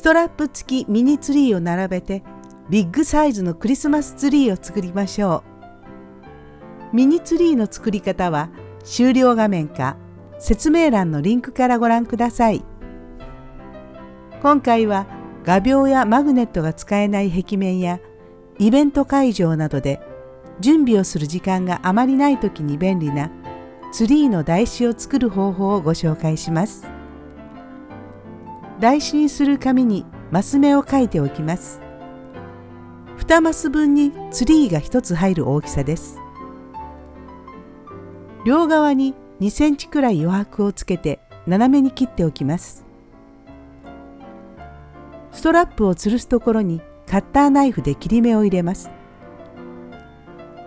ストラップ付きミニツリーを並べてビッグサイズのクリスマスツリーを作りましょう。ミニツリーの作り方は終了画面か説明欄のリンクからご覧ください。今回は画鋲やマグネットが使えない壁面やイベント会場などで準備をする時間があまりない時に便利なツリーの台紙を作る方法をご紹介します。台紙にする紙にマス目を書いておきます。2マス分にツリーが1つ入る大きさです。両側に2センチくらい余白をつけて斜めに切っておきます。ストラップを吊るすところにカッターナイフで切り目を入れます。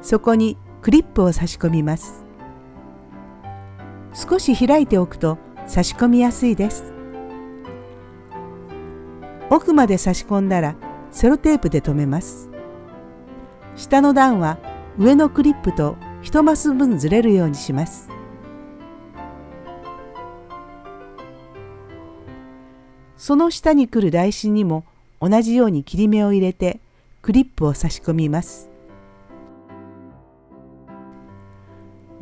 そこにクリップを差し込みます。少し開いておくと差し込みやすいです。奥まで差し込んだらセロテープで留めます。下の段は上のクリップと1マス分ずれるようにします。その下に来る台紙にも同じように切り目を入れてクリップを差し込みます。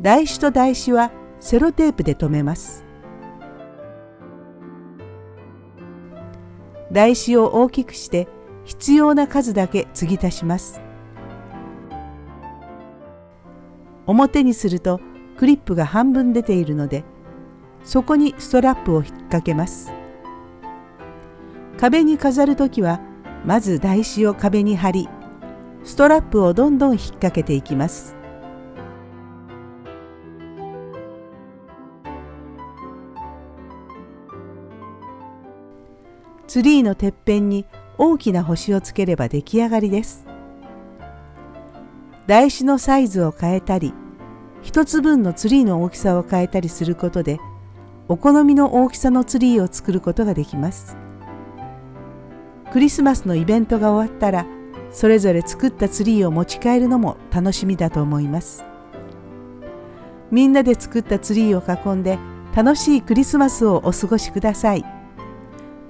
台紙と台紙はセロテープで留めます。台紙を大きくして必要な数だけ継ぎ足します。表にするとクリップが半分出ているのでそこにストラップを引っ掛けます。壁に飾る時はまず台紙を壁に貼りストラップをどんどん引っ掛けていきます。ツリーのてっぺんに大きな星をつければ出来上がりです。台紙のサイズを変えたり一つ分のツリーの大きさを変えたりすることでお好みの大きさのツリーを作ることができます。クリスマスのイベントが終わったらそれぞれ作ったツリーを持ち帰るのも楽しみだと思いますみんなで作ったツリーを囲んで楽しいクリスマスをお過ごしください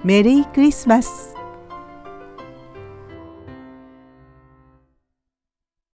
メリークリスマス